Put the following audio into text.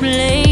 display